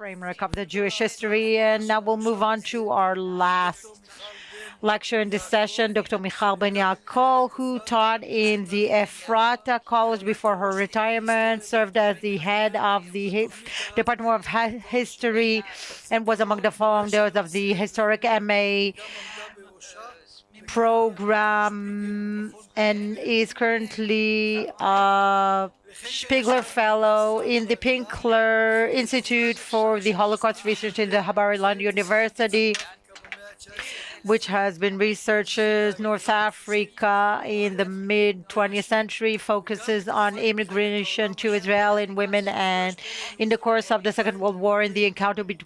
framework of the Jewish history. And now we'll move on to our last lecture in this session, Dr. Michal Ben Yaakov, who taught in the Efrata College before her retirement, served as the head of the Department of History, and was among the founders of the historic MA program and is currently a Spiegler Fellow in the Finkler Institute for the Holocaust Research in the Bar-Ilan University which has been researches North Africa in the mid 20th century, focuses on immigration to Israel in women, and in the course of the Second World War, in the encounter be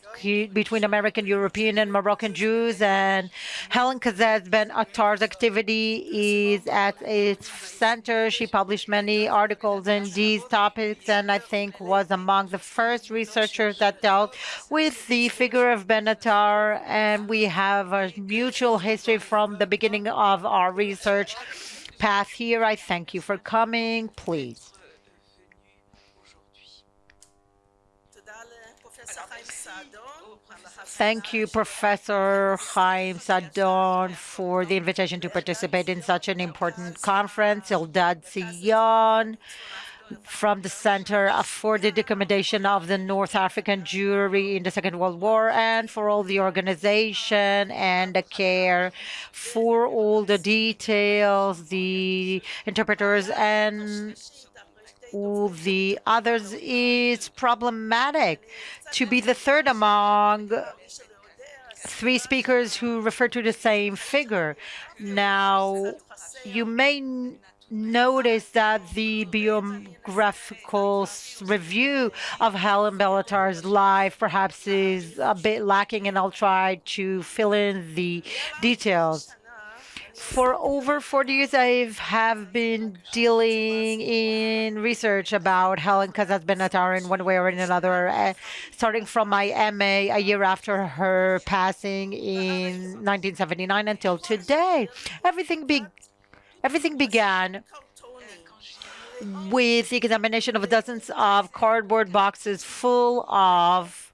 between American, European, and Moroccan Jews. And Helen Kazez Ben Attar's activity is at its center. She published many articles in these topics, and I think was among the first researchers that dealt with the figure of Ben Attar. And we have a mutual history from the beginning of our research path here. I thank you for coming. Please. Thank you, Professor Chaim Saadon, for the invitation to participate in such an important conference. Eldad Zion, from the Center for the Documentation of the North African Jewry in the Second World War and for all the organization and the care for all the details, the interpreters and all the others. It's problematic to be the third among three speakers who refer to the same figure. Now, you may notice that the biographical review of Helen Benatar's life perhaps is a bit lacking, and I'll try to fill in the details. For over 40 years, I have been dealing in research about Helen Kazez Benatar in one way or in another, uh, starting from my MA a year after her passing in 1979 until today. Everything be Everything began with the examination of dozens of cardboard boxes full of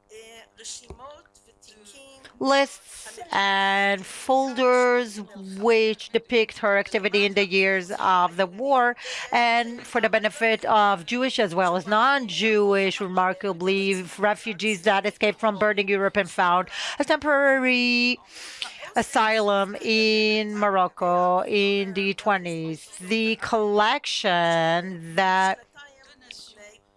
lists and folders which depict her activity in the years of the war and for the benefit of Jewish as well as non-Jewish, remarkably, refugees that escaped from burning Europe and found a temporary asylum in Morocco in the 20s. The collection that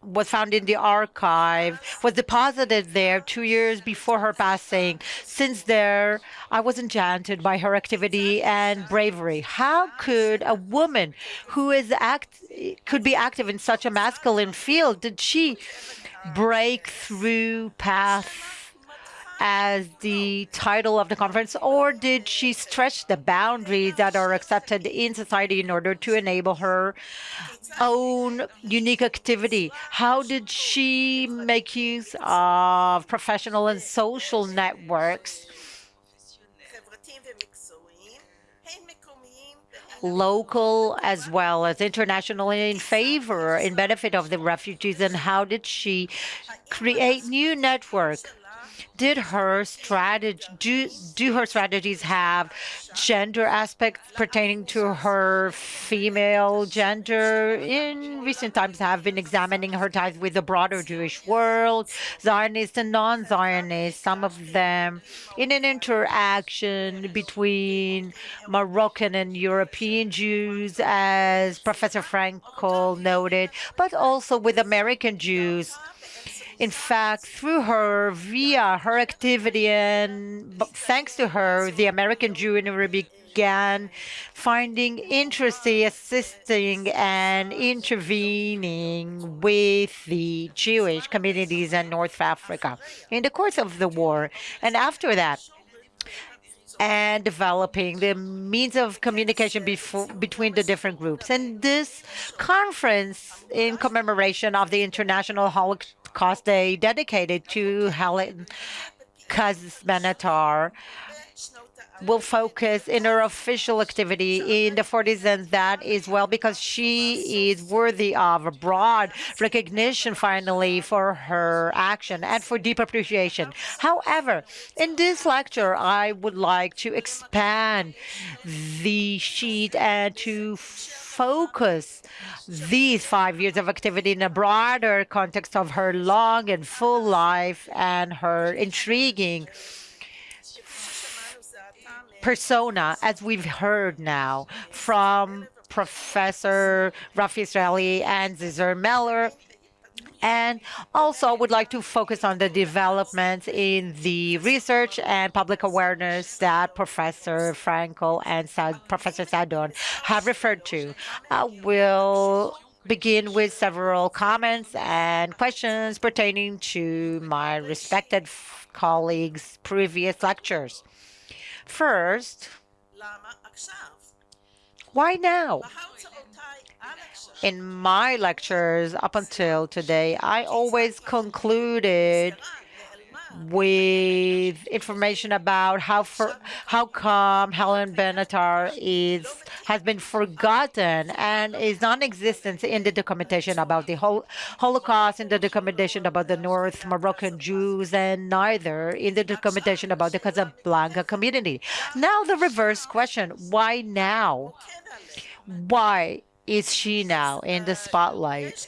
was found in the archive was deposited there two years before her passing. Since there, I was enchanted by her activity and bravery. How could a woman who is act could be active in such a masculine field did she break through path as the title of the conference, or did she stretch the boundaries that are accepted in society in order to enable her own unique activity? How did she make use of professional and social networks? local as well as international in favor in benefit of the refugees and how did she create new network did her strategy do, do her strategies have gender aspects pertaining to her female gender in recent times have been examining her ties with the broader Jewish world, Zionists and non-Zionists. some of them in an interaction between Moroccan and European Jews, as Professor Frankel noted, but also with American Jews in fact, through her, via her activity, and thanks to her, the American Jewry began finding interesting, assisting, and intervening with the Jewish communities in North Africa in the course of the war. And after that, and developing the means of communication between the different groups. And this conference in commemoration of the International Holocaust Holocaust Day dedicated to Helen Kazbenatar will focus in her official activity in the 40s, and that is well because she is worthy of a broad recognition finally for her action and for deep appreciation. However, in this lecture, I would like to expand the sheet and to focus these five years of activity in a broader context of her long and full life and her intriguing persona, as we've heard now from Professor Rafi Israeli and Cesar Meller. And also, I would like to focus on the developments in the research and public awareness that Professor Frankel and Professor Saadon have referred to. I will begin with several comments and questions pertaining to my respected colleagues' previous lectures. First, why now? In my lectures up until today, I always concluded with information about how for, how come Helen Benatar is has been forgotten and is non-existent in the documentation about the Hol Holocaust, in the documentation about the North Moroccan Jews, and neither in the documentation about the Casablanca community. Now the reverse question, why now? Why is she now in the spotlight?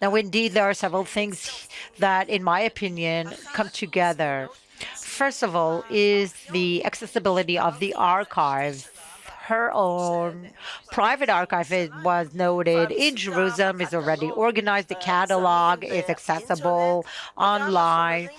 Now, indeed, there are several things that, in my opinion, come together. First of all, is the accessibility of the archive her own private archive it was noted in Jerusalem is already organized. The catalog is accessible online.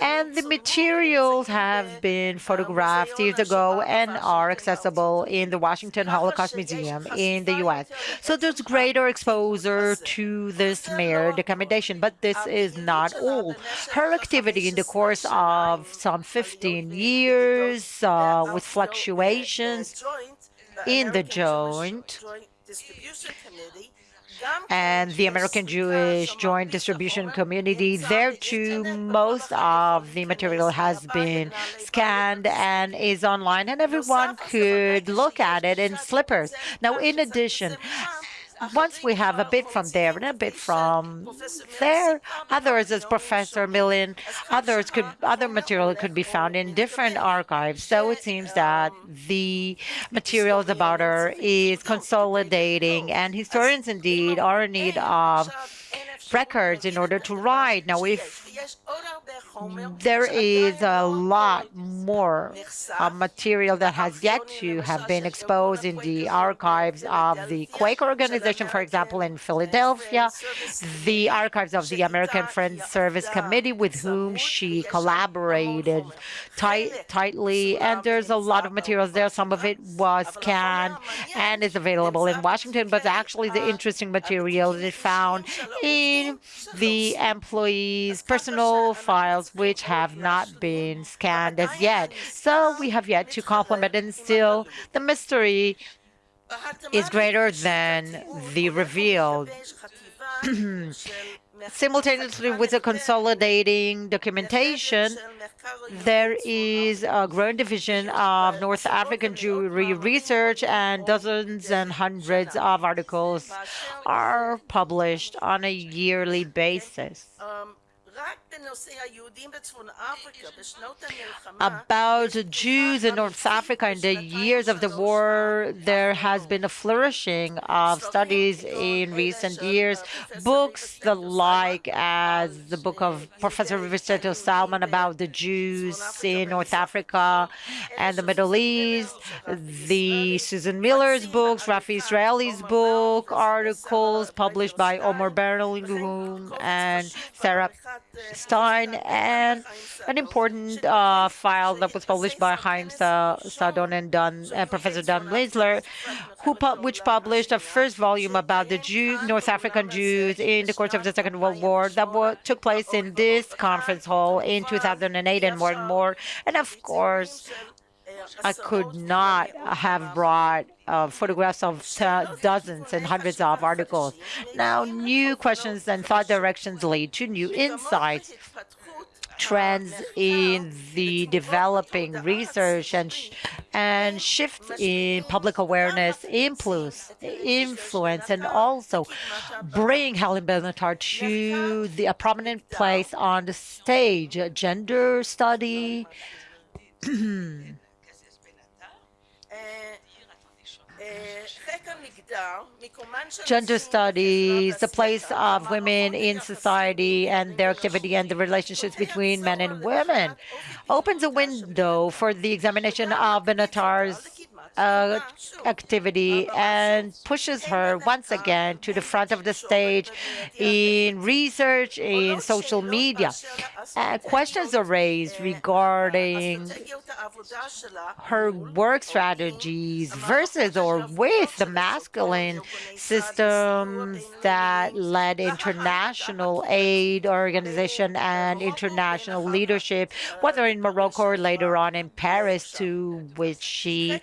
And the materials have been photographed years ago and are accessible in the Washington Holocaust Museum in the US. So there's greater exposure to this mere documentation, but this is not all. Her activity in the course of some 15 years uh, with fluctuations in the joint and the American Jewish Joint Distribution Community. There too, most of the material has been scanned and is online, and everyone could look at it in slippers. Now, in addition, once we have a bit from there and a bit from there, others, as Professor Millen, others could other material could be found in different archives. So it seems that the materials about her is consolidating, and historians indeed are in need of records in order to write. Now, if there is a lot more uh, material that has yet to have been exposed in the archives of the Quaker organization, for example, in Philadelphia, the archives of the American Friends Service Committee, with whom she collaborated tight, tightly. And there's a lot of materials there. Some of it was scanned and is available in Washington, but actually the interesting material is found in the employees' personal files which have not been scanned as yet. So we have yet to complement and still the mystery is greater than the revealed. Simultaneously with the consolidating documentation, there is a growing division of North African Jewry research and dozens and hundreds of articles are published on a yearly basis. About Jews in North Africa. In the years of the war, there has been a flourishing of studies in recent years. Books the like as the book of Professor Rivisetto Salman about the Jews in North Africa and the Middle East, the Susan Miller's books, Rafi Israeli's book, articles published by Omar Berlinguem and Sarah Stein, and an important uh, file that was published by Chaim Saadon and Don, uh, Professor Don Blazler, who pu which published a first volume about the Jew, North African Jews in the course of the Second World War that took place in this conference hall in 2008 and more and more. And of course, I could not have brought uh, photographs of dozens and hundreds of articles. Now, new questions and thought directions lead to new insights trends in the developing research and and shifts in public awareness, influence, influence, and also bring Helen Benatar to the, a prominent place on the stage. Gender study. gender studies, the place of women in society and their activity and the relationships between men and women, opens a window for the examination of Benatar's uh, activity and pushes her once again to the front of the stage in research, in social media. Uh, questions are raised regarding her work strategies versus or with the masculine systems that led international aid organization and international leadership, whether in Morocco or later on in Paris, to which she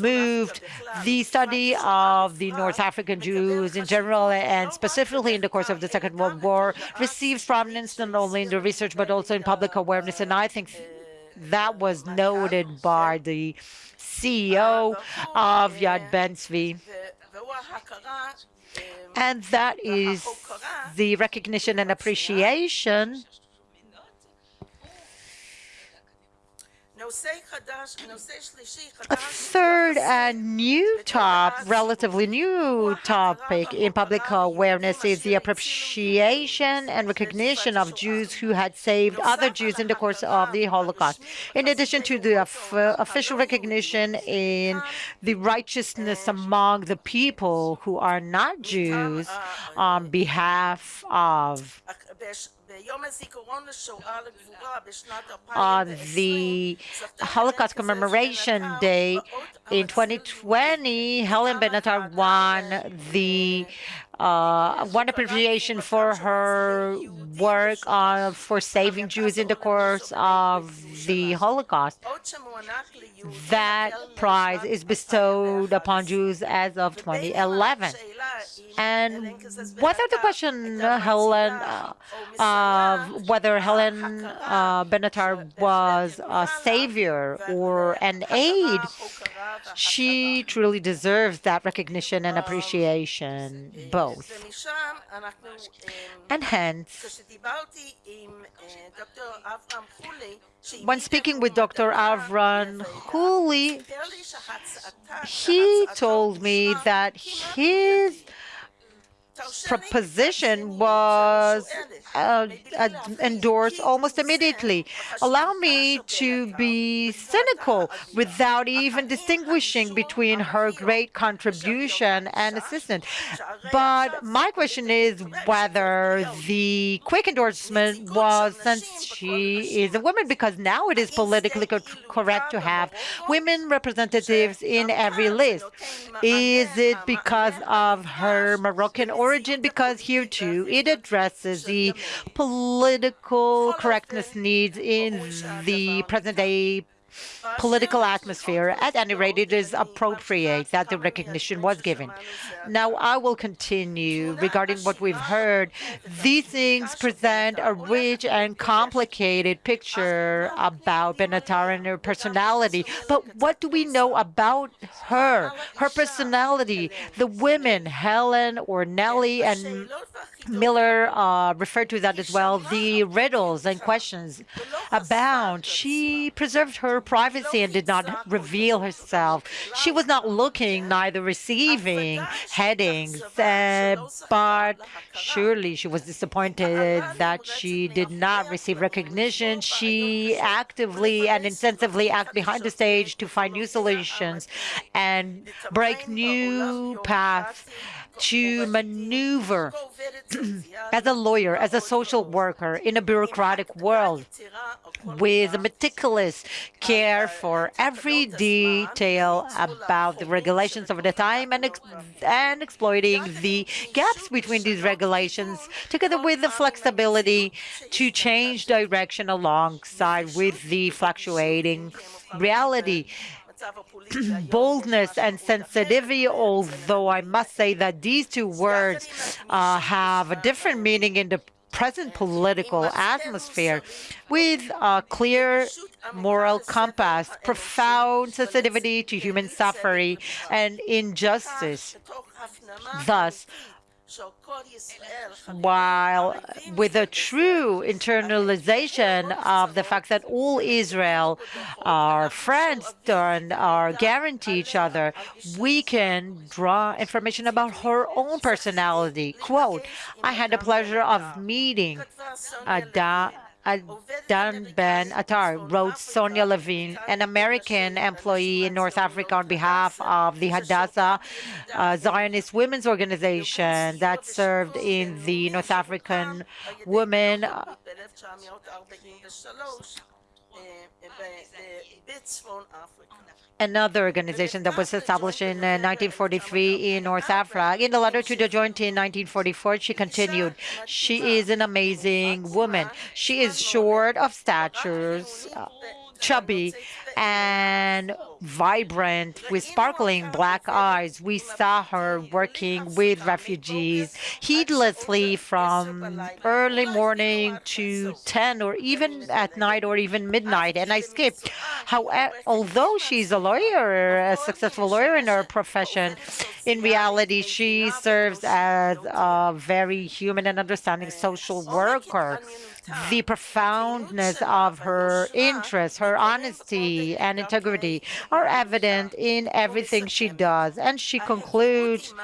moved the study of the North African Jews in general and specifically in the course of the Second World War received prominence not only in the research but also in public awareness. And I think that was noted by the CEO of Yad Ben-Zvi. And that is the recognition and appreciation A third and new top, relatively new topic in public awareness is the appreciation and recognition of Jews who had saved other Jews in the course of the Holocaust. In addition to the official recognition in the righteousness among the people who are not Jews on behalf of on the Holocaust Commemoration Day in 2020, Helen Benatar won the uh, one appreciation for her work on for saving Jews in the course of the Holocaust. That prize is bestowed upon Jews as of 2011. And whether the question, Helen, uh, whether Helen uh, Benatar was a savior or an aid, she truly deserves that recognition and appreciation, both. And hence, when speaking with Dr. Avram Huli, he told me that his proposition was uh, uh, endorsed almost immediately. Allow me to be cynical without even distinguishing between her great contribution and assistance. But my question is whether the quick endorsement was since she is a woman, because now it is politically co correct to have women representatives in every list. Is it because of her Moroccan origin? Because here too, it addresses the political correctness needs in the present day political atmosphere. At any rate, it is appropriate that the recognition was given. Now, I will continue regarding what we've heard. These things present a rich and complicated picture about Benatar and her personality. But what do we know about her, her personality? The women, Helen or Nellie and Miller uh, referred to that as well. The riddles and questions abound. She preserved her privacy and did not reveal herself. She was not looking, neither receiving headings, uh, but surely she was disappointed that she did not receive recognition. She actively and intensively acted behind the stage to find new solutions and break new paths to maneuver as a lawyer, as a social worker in a bureaucratic world with a meticulous care for every detail about the regulations of the time and, ex and exploiting the gaps between these regulations together with the flexibility to change direction alongside with the fluctuating reality boldness and sensitivity, although I must say that these two words uh, have a different meaning in the present political atmosphere with a clear moral compass, profound sensitivity to human suffering and injustice. Thus, while uh, with a true internalization of the fact that all Israel are friends and are guarantee each other, we can draw information about her own personality. Quote, I had the pleasure of meeting Ada Dan Ben Attar wrote Sonia Levine, an American employee in North Africa on behalf of the Hadassah uh, Zionist Women's Organization that served in the North African Women uh, another organization that was established in 1943 uh, in North Africa. In the letter to the joint in 1944, she continued, she is an amazing woman. She is short of statures, uh, chubby, and vibrant with sparkling black eyes. We saw her working with refugees heedlessly from early morning to 10 or even at night or even midnight. And I skipped. However, eh, although she's a lawyer, a successful lawyer in her profession, in reality, she serves as a very human and understanding social worker the profoundness of her interest, her honesty and integrity are evident in everything she does. And she concludes,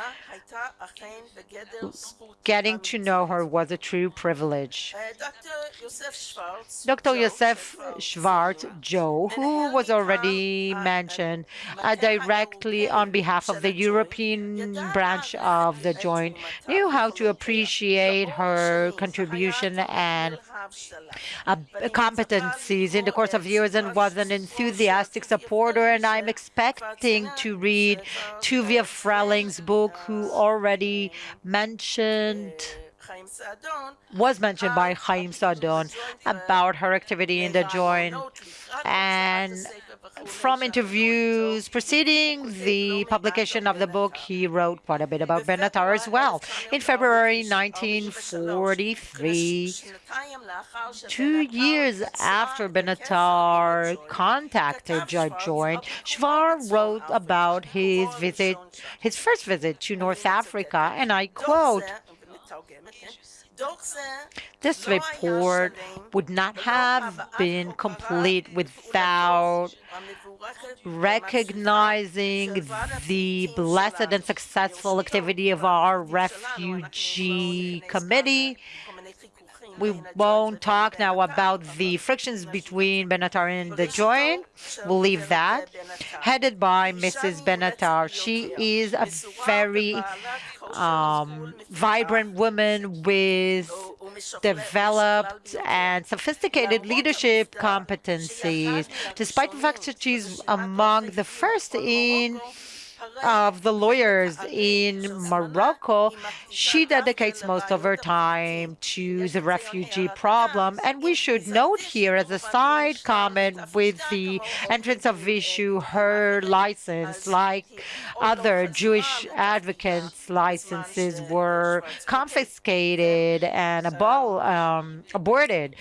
getting to know her was a true privilege. Dr. Yosef Schwartz, Joe, who was already mentioned uh, directly on behalf of the European branch of the joint, knew how to appreciate her contribution and competencies in the course of years and was an enthusiastic supporter. And I'm expecting to read Tuvia Friling's book, who already mentioned was mentioned by Chaim Saadon about her activity in the joint and from interviews preceding the publication of the book, he wrote quite a bit about Benatar as well. In February 1943, two years after Benatar contacted Judge Joint, Schwartz wrote about his visit, his first visit to North Africa, and I quote, this report would not have been complete without recognizing the blessed and successful activity of our refugee committee we won't talk now about the frictions between Benatar and the joint. We'll leave that. Headed by Mrs. Benatar. She is a very um, vibrant women with developed and sophisticated leadership competencies, despite the fact that she's among the first in of the lawyers in Morocco, she dedicates most of her time to the refugee problem. And we should note here as a side comment with the entrance of issue her license, like other Jewish advocates' licenses were confiscated and abol um, aborted.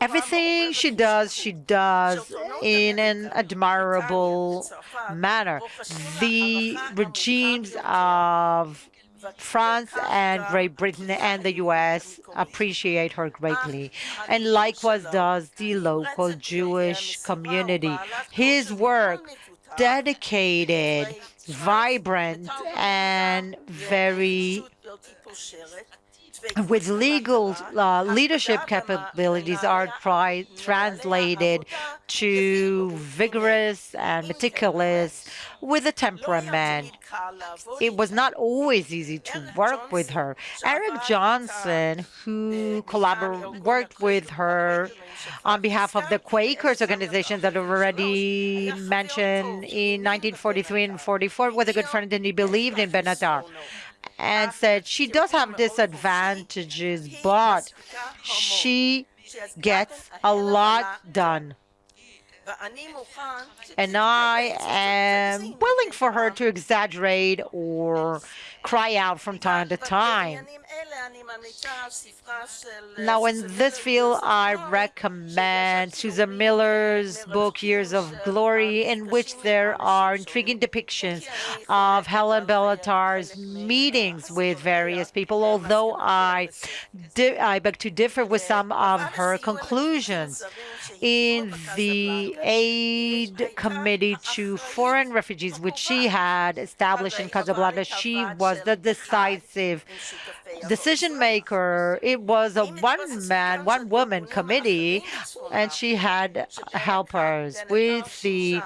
Everything she does, she does in an admirable manner. The regimes of France and Great Britain and the US appreciate her greatly, and likewise does the local Jewish community. His work, dedicated, vibrant, and very with legal uh, leadership capabilities are translated to vigorous and meticulous with a temperament. It was not always easy to work with her. Eric Johnson, who worked with her on behalf of the Quakers organization that i already mentioned in 1943 and 44, was a good friend and he believed in Benatar and said she does have disadvantages, but she gets a lot done. And I am willing for her to exaggerate or cry out from time to time. Now, in this field, I recommend Susan Miller's book, Years of Glory, in which there are intriguing depictions of Helen Benatar's meetings with various people, although I, I beg to differ with some of her conclusions. In the aid committee to foreign refugees, which she had established in Casablanca, she was the decisive decision maker. It was a one man, one woman committee, and she had helpers with the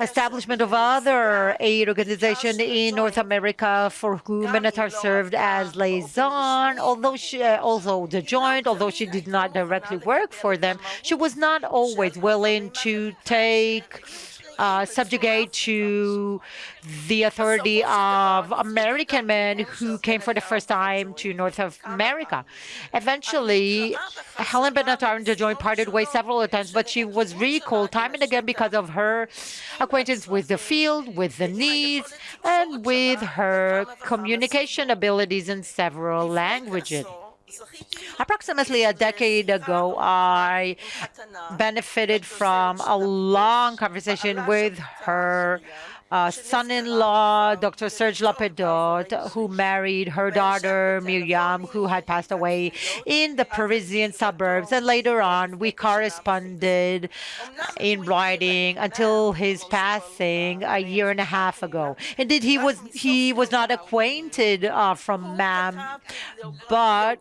establishment of other aid organizations in North America for whom Benatar served as liaison. Although she uh, also the joint, although she did not directly work for them, she was not always willing to take uh, subjugate to the authority of American men who came for the first time to North America. Eventually, Helen Benatar and joint parted ways several times, but she was recalled time and again because of her acquaintance with the field, with the needs, and with her communication abilities in several languages. Approximately a decade ago, I benefited from a long conversation with her uh, son-in-law, Dr. Serge Lapedot, who married her daughter, Miriam, who had passed away in the Parisian suburbs. And later on, we corresponded in writing until his passing a year and a half ago. Indeed, he was he was not acquainted uh, from MAM, but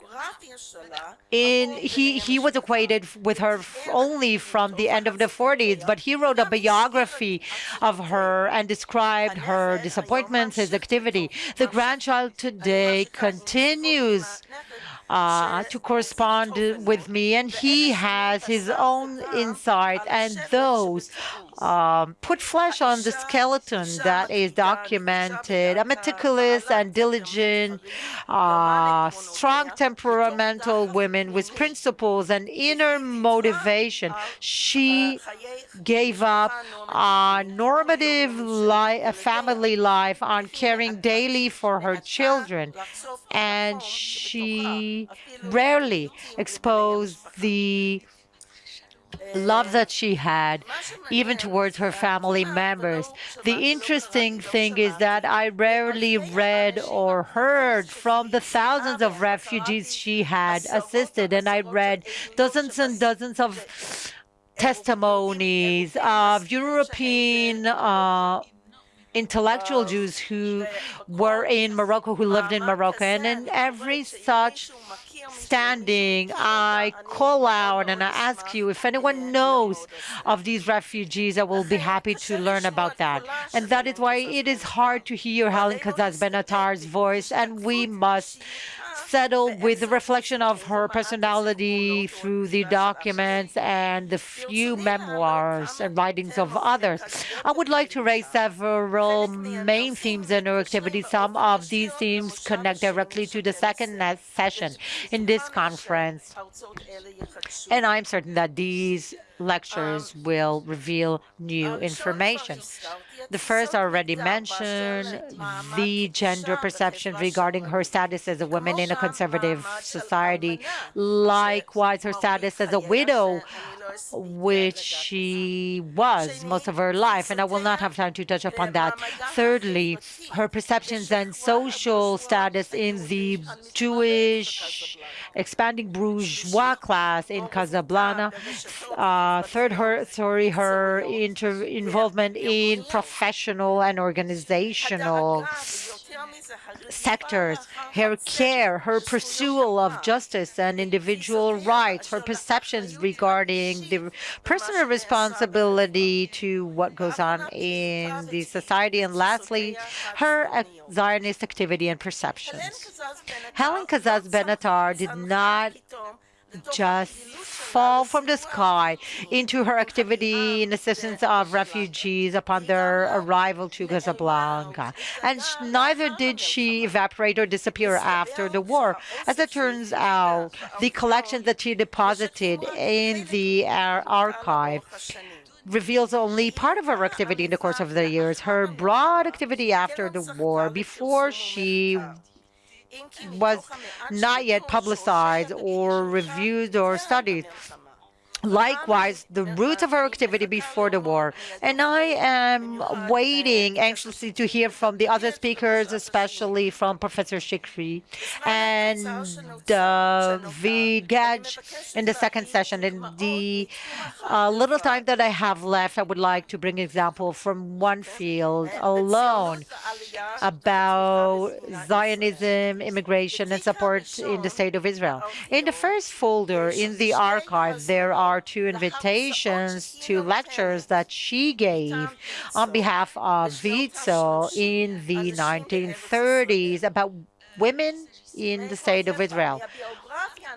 in he he was acquainted with her only from the end of the 40s. But he wrote a biography of her and described her disappointments, his activity. The grandchild today continues uh, to correspond with me, and he has his own insight, and those um, put flesh on the skeleton that is documented. A meticulous and diligent, uh, strong temperamental woman with principles and inner motivation. She gave up on normative li family life, on caring daily for her children, and she rarely exposed the love that she had, even towards her family members. The interesting thing is that I rarely read or heard from the thousands of refugees she had assisted, and I read dozens and dozens of testimonies of European uh, intellectual Jews who were in Morocco, who lived in Morocco, and in every such standing, I call out and I ask you if anyone knows of these refugees, I will be happy to learn about that. And that is why it is hard to hear Helen Kazaz Benatar's voice, and we must settle with the reflection of her personality through the documents and the few memoirs and writings of others. I would like to raise several main themes in her activity. Some of these themes connect directly to the second session in this conference. And I'm certain that these lectures will reveal new information. The first already mentioned, the gender perception regarding her status as a woman in a conservative society. Likewise, her status as a widow, which she was most of her life, and I will not have time to touch upon that. Thirdly, her perceptions and social status in the Jewish expanding bourgeois class in Casablanca. Uh, third, her sorry, her involvement in professional and organizational sectors, her care, her pursuit of justice and individual rights, her perceptions regarding the personal responsibility to what goes on in the society, and lastly, her Zionist activity and perceptions. Helen Kazaz Benatar did not just fall from the sky into her activity in assistance of refugees upon their arrival to Casablanca. And neither did she evaporate or disappear after the war. As it turns out, the collections that she deposited in the archive reveals only part of her activity in the course of the years. Her broad activity after the war, before she was not yet publicized or reviewed or studied. Likewise, the roots of her activity before the war. And I am waiting anxiously to hear from the other speakers, especially from Professor Shikri and David Gage in the second session. In the uh, little time that I have left, I would like to bring an example from one field alone about Zionism, immigration, and support in the state of Israel. In the first folder in the archive, there are are two invitations to lectures that she gave on behalf of WIZO in the 1930s about women in the state of Israel.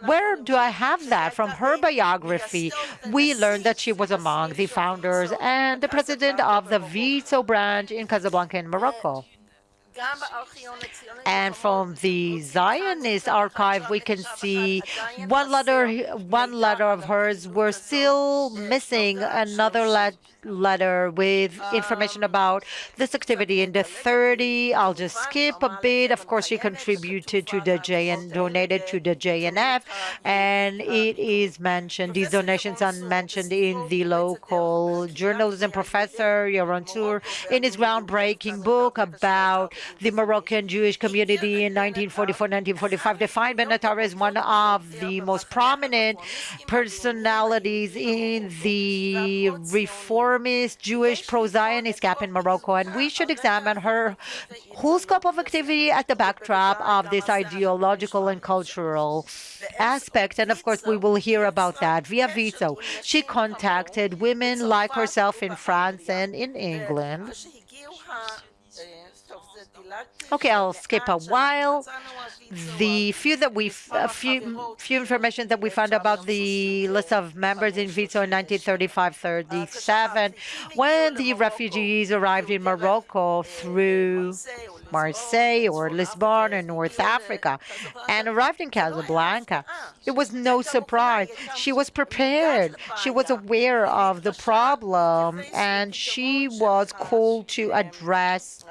Where do I have that? From her biography, we learned that she was among the founders and the president of the WIZO branch in Casablanca in Morocco. And from the Zionist archive, we can see one letter, one letter of hers. We're still missing another letter letter with information about this activity in the 30. I'll just skip a bit. Of course, she contributed to the JN, donated to the JNF, and it is mentioned, these donations are mentioned in the local journalism professor, Yaron Tsur, in his groundbreaking book about the Moroccan Jewish community in 1944-1945, defined Benatar as one of the most prominent personalities in the reformist, Jewish, pro-Zionist gap in Morocco, and we should examine her whole scope of activity at the backdrop of this ideological and cultural aspect. And of course, we will hear about that via WIZO. She contacted women like herself in France and in England Okay, I'll skip a while. The few that we a few few information that we found about the list of members in WIZO in 1935-37, when the refugees arrived in Morocco through Marseille or Lisbon in North Africa and arrived in Casablanca. It was no surprise. She was prepared. She was aware of the problem and she was called to address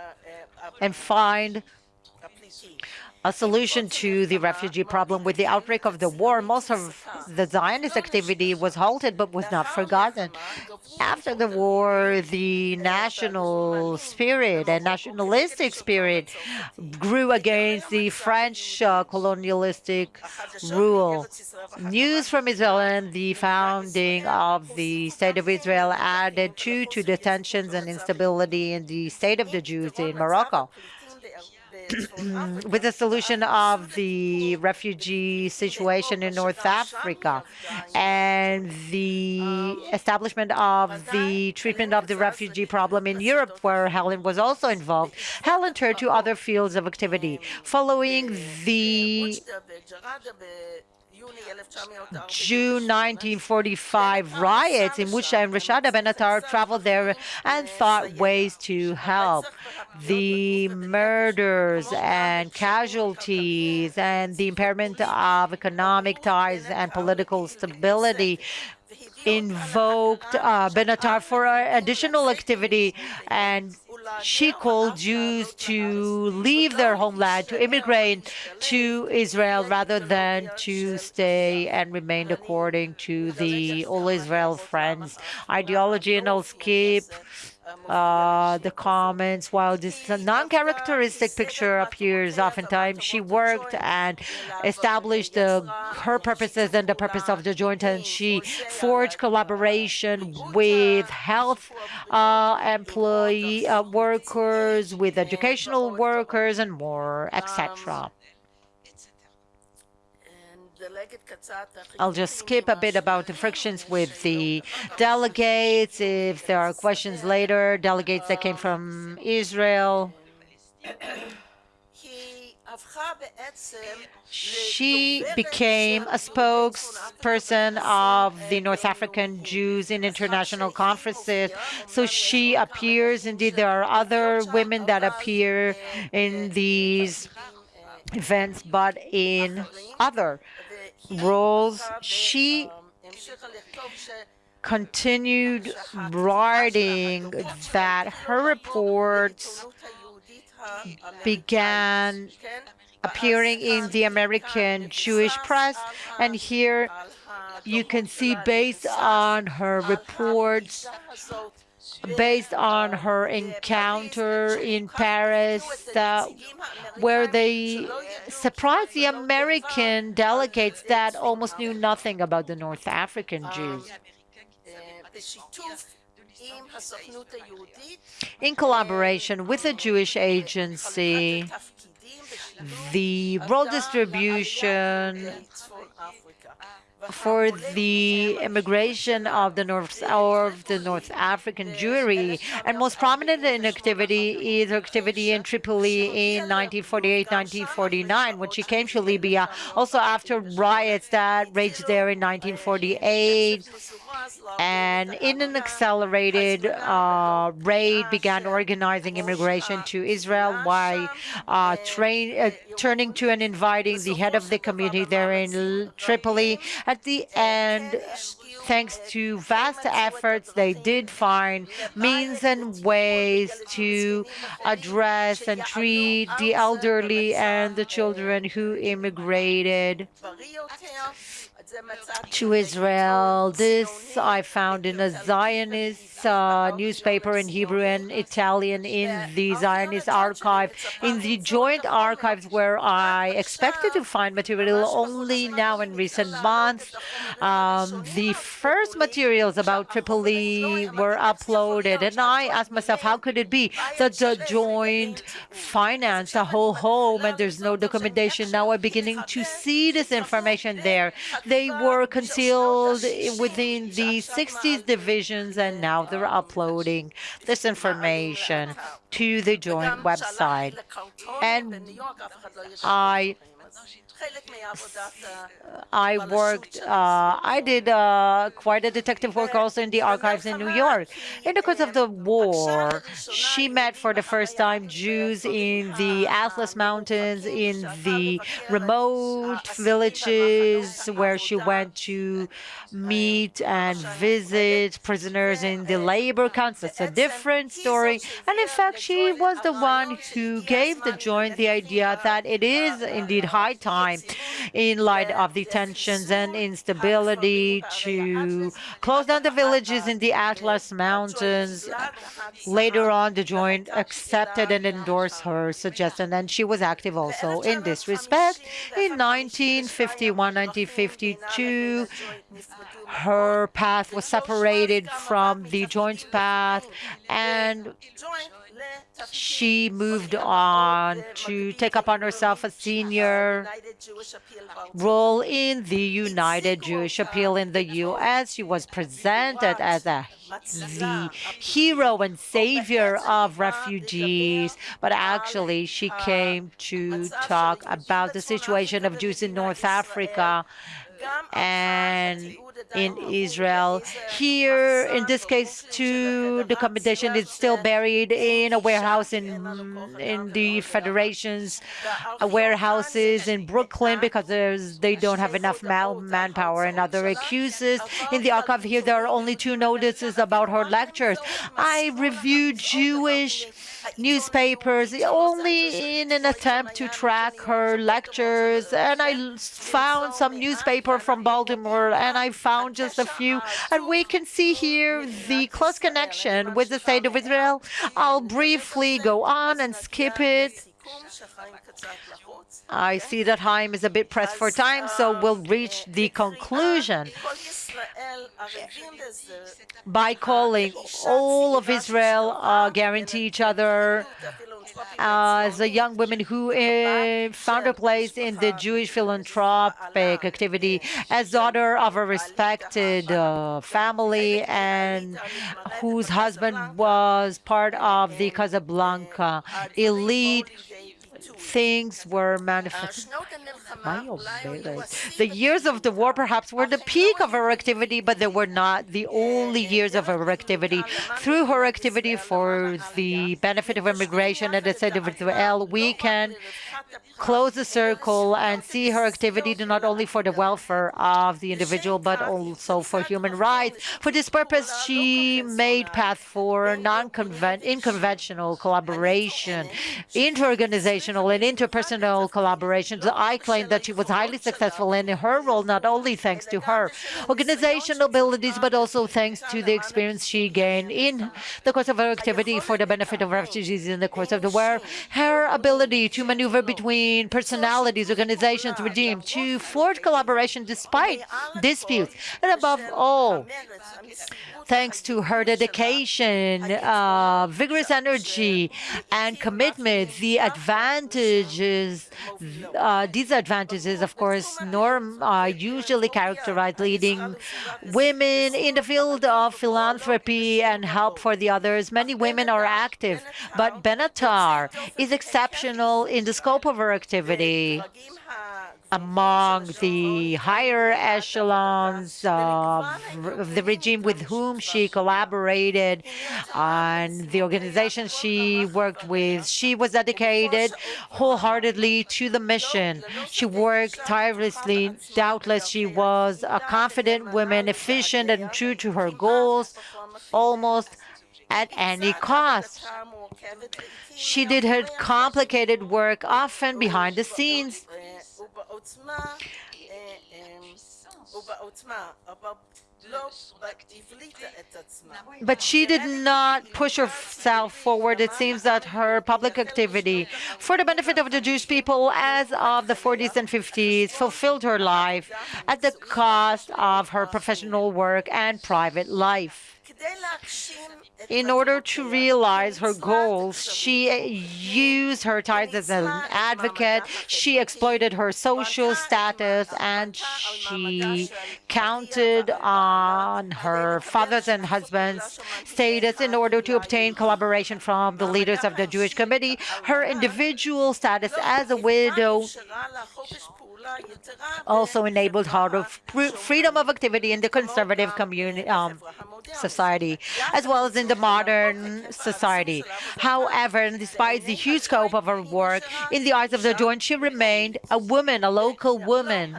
and find a solution to the refugee problem. With the outbreak of the war, most of the Zionist activity was halted but was not forgotten. After the war, the national spirit and nationalistic spirit grew against the French uh, colonialistic rule. News from Israel and the founding of the State of Israel added to, to the tensions and instability in the state of the Jews in Morocco. With the solution of the refugee situation in North Africa and the establishment of the treatment of the refugee problem in Europe, where Helen was also involved, Helen turned to other fields of activity. Following the June 1945 riots in which uh, Rashada Benatar traveled there and thought ways to help. The murders and casualties and the impairment of economic ties and political stability invoked uh, Benatar for additional activity and she called Jews to leave their homeland, to immigrate to Israel rather than to stay and remain according to the All Israel Friends ideology. And I'll skip uh, the comments. While this non-characteristic picture appears oftentimes, she worked and established the, her purposes and the purpose of the joint, and she forged collaboration with health uh, employee uh, workers, with educational workers, and more, etc. I'll just skip a bit about the frictions with the delegates. If there are questions later, delegates that came from Israel. she became a spokesperson of the North African Jews in international conferences. So she appears, indeed, there are other women that appear in these events, but in other roles. She continued writing that her reports began appearing in the American Jewish press. And here you can see, based on her reports, based on her encounter in Paris, uh, where they surprised the American delegates that almost knew nothing about the North African Jews. In collaboration with the Jewish Agency, the role distribution for the immigration of the North of the North African Jewry, and most prominent in activity is activity in Tripoli in 1948-1949, when she came to Libya. Also after riots that raged there in 1948, and in an accelerated uh, raid began organizing immigration to Israel while uh, train, uh, turning to and inviting the head of the community there in Tripoli. At the end, thanks to vast efforts, they did find means and ways to address and treat the elderly and the children who immigrated to Israel. This I found in a Zionist uh, newspaper in Hebrew and Italian in the Zionist archive, in the joint archives where I expected to find material only now in recent months. Um, the first materials about Tripoli were uploaded, and I asked myself, how could it be that the joint financed a whole home and there's no documentation? Now I'm beginning to see this information there. They were concealed within the 60s divisions, and now they're uploading this information to the joint website. And I I worked, uh, I uh, did uh, quite a detective work also in the archives in New York. In the course of the war, she met for the first time Jews in the Atlas Mountains, in the remote villages where she went to meet and visit prisoners in the labor camps. It's a different story. And in fact, she was the one who gave the joint the idea that it is indeed high time time in light of the tensions and instability to close down the villages in the Atlas Mountains. Later on, the Joint accepted and endorsed her suggestion, and she was active also in this respect. In 1951, 1952, her path was separated from the Joint's path, and she moved on to take upon herself a senior role in the United Jewish Appeal in the U.S. She was presented as a the hero and savior of refugees, but actually she came to talk about the situation of Jews in North Africa and in Israel. Here, in this case, too, the commendation is still buried in a warehouse in in the Federation's uh, warehouses in Brooklyn because they don't have enough manpower and other excuses. In the archive here, there are only two notices about her lectures. I reviewed Jewish newspapers only in an attempt to track her lectures, and I found some newspaper from Baltimore, and I found found just a few. And we can see here the close connection with the state of Israel. I'll briefly go on and skip it. I see that Chaim is a bit pressed for time, so we'll reach the conclusion by calling all of Israel uh, guarantee each other as a young woman who uh, found a place in the Jewish philanthropic activity as daughter of a respected uh, family and whose husband was part of the Casablanca elite things were manifested. The years of the war perhaps were the peak of her activity, but they were not the only years of her activity. Through her activity for the benefit of immigration and the state of Israel, we can close the circle and see her activity not only for the welfare of the individual, but also for human rights. For this purpose, she made path for non-conventional collaboration, inter-organizational and interpersonal collaborations. I claim that she was highly successful in her role, not only thanks to her organizational abilities, but also thanks to the experience she gained in the course of her activity for the benefit of refugees in the course of the war. Her ability to maneuver between personalities, organizations, regimes to forge collaboration despite disputes. And above all, thanks to her dedication, uh, vigorous energy, and commitment, the advantages, uh, disadvantages, of course, norm are usually characterized leading women in the field of philanthropy and help for the others. Many women are active, but Benatar is exceptional in the scope of her activity among the higher echelons of the regime with whom she collaborated and the organizations she worked with. She was dedicated wholeheartedly to the mission. She worked tirelessly. Doubtless, she was a confident woman, efficient and true to her goals, almost at any cost. She did her complicated work often behind the scenes. But she did not push herself forward. It seems that her public activity for the benefit of the Jewish people as of the 40s and 50s fulfilled her life at the cost of her professional work and private life. In order to realize her goals, she uh, used her ties as an advocate, she exploited her social status, and she counted on her father's and husband's status in order to obtain collaboration from the leaders of the Jewish committee. Her individual status as a widow also enabled her of freedom of activity in the conservative community um, society, as well as in the modern society. However, despite the huge scope of her work, in the eyes of the Joint, she remained a woman, a local woman,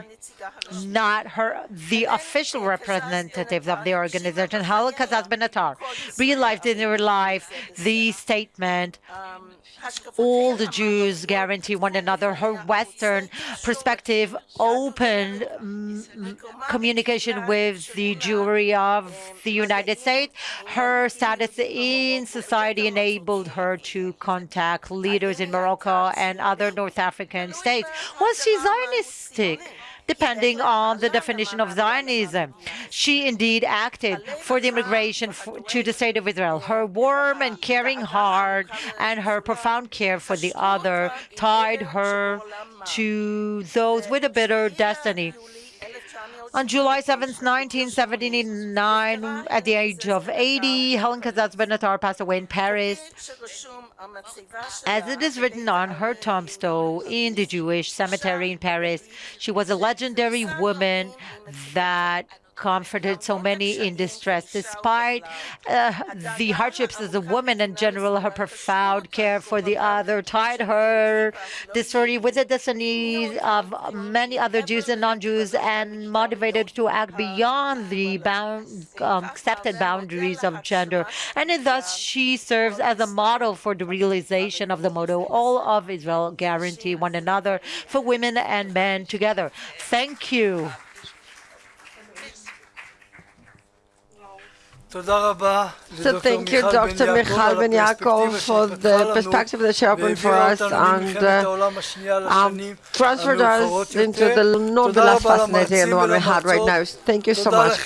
not her the official representative of the organization. Hala Cazes Benatar realized in her life the statement all the Jews guarantee one another. Her Western perspective opened mm, communication with the Jewry of the United States. Her status in society enabled her to contact leaders in Morocco and other North African states. Was she Zionistic? Depending on the definition of Zionism. She indeed acted for the immigration to the state of Israel. Her warm and caring heart and her profound care for the other tied her to those with a bitter destiny. On July 7, 1979, at the age of 80, Helen Cazes Benatar passed away in Paris. As it is written on her tombstone in the Jewish cemetery in Paris, she was a legendary woman that comforted so many in distress. Despite uh, the hardships as a woman in general, her profound care for the other tied her story with the destinies of many other Jews and non-Jews and motivated to act beyond the bound, um, accepted boundaries of gender. And thus, she serves as a model for the realization of the motto, all of Israel guarantee one another for women and men together. Thank you. So thank you, Dr. Michal Ben Yaakov, for the perspective that you opened for us and uh, um, transferred us into the, not the last fascinating and the one we had right now. Thank you so much.